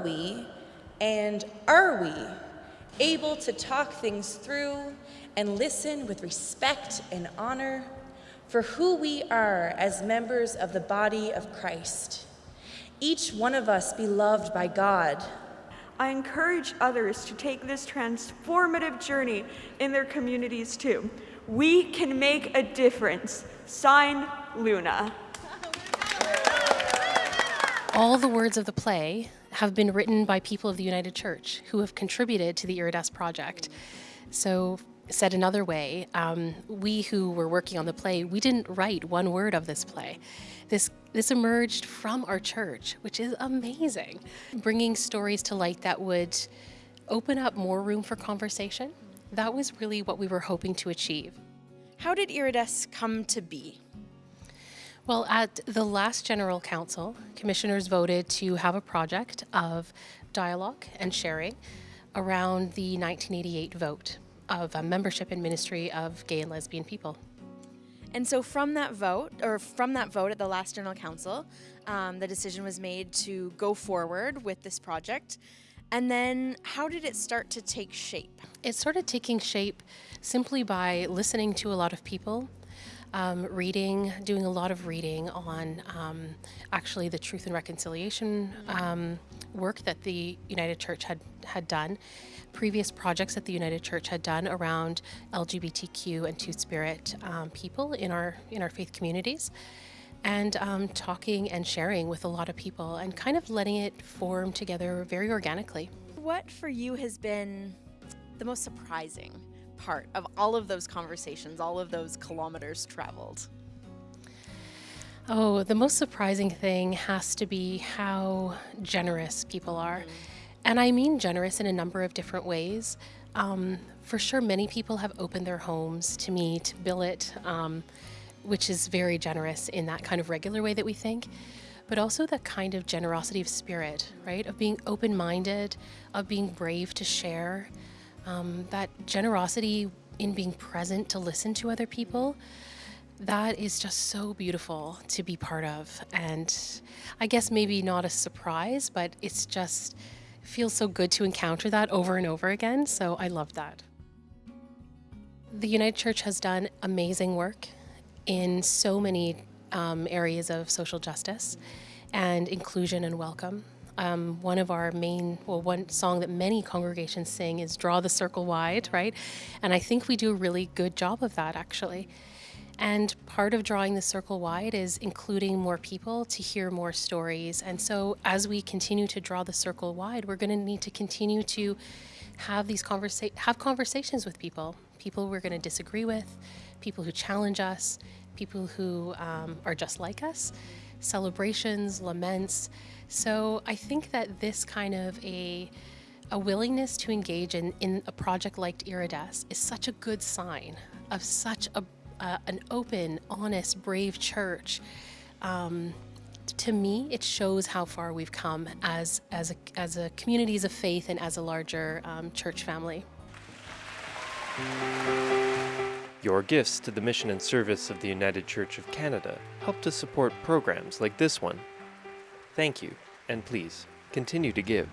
Were we and are we able to talk things through and listen with respect and honor for who we are as members of the body of Christ? Each one of us beloved by God. I encourage others to take this transformative journey in their communities too. We can make a difference. Sign Luna. All the words of the play have been written by people of the United Church who have contributed to the Iridesce project. So, said another way, um, we who were working on the play, we didn't write one word of this play. This this emerged from our church, which is amazing, bringing stories to light that would open up more room for conversation. That was really what we were hoping to achieve. How did Iridesce come to be? Well, at the last General Council, commissioners voted to have a project of dialogue and sharing around the 1988 vote of uh, membership and ministry of gay and lesbian people. And so from that vote, or from that vote at the last General Council, um, the decision was made to go forward with this project. And then how did it start to take shape? It started taking shape simply by listening to a lot of people, um, reading, doing a lot of reading on um, actually the truth and reconciliation um, work that the United Church had, had done, previous projects that the United Church had done around LGBTQ and Two Spirit um, people in our in our faith communities. And um, talking and sharing with a lot of people and kind of letting it form together very organically. What for you has been the most surprising part of all of those conversations, all of those kilometers traveled? Oh, the most surprising thing has to be how generous people are. And I mean generous in a number of different ways. Um, for sure, many people have opened their homes to me, to Billet, um, which is very generous in that kind of regular way that we think, but also that kind of generosity of spirit, right? Of being open minded, of being brave to share, um, that generosity in being present to listen to other people that is just so beautiful to be part of. And I guess maybe not a surprise, but it's just feels so good to encounter that over and over again. So I love that. The United Church has done amazing work in so many um, areas of social justice and inclusion and welcome. Um, one of our main, well, one song that many congregations sing is Draw the Circle Wide, right? And I think we do a really good job of that actually. And part of drawing the circle wide is including more people to hear more stories. And so as we continue to draw the circle wide, we're going to need to continue to have these conversa- have conversations with people, people we're going to disagree with, people who challenge us, people who um, are just like us, celebrations, laments. So I think that this kind of a a willingness to engage in, in a project like Iridesce is such a good sign of such a uh, an open, honest, brave church, um, to me, it shows how far we've come as as a, as a communities of faith and as a larger um, church family. Your gifts to the mission and service of the United Church of Canada help to support programs like this one. Thank you, and please continue to give.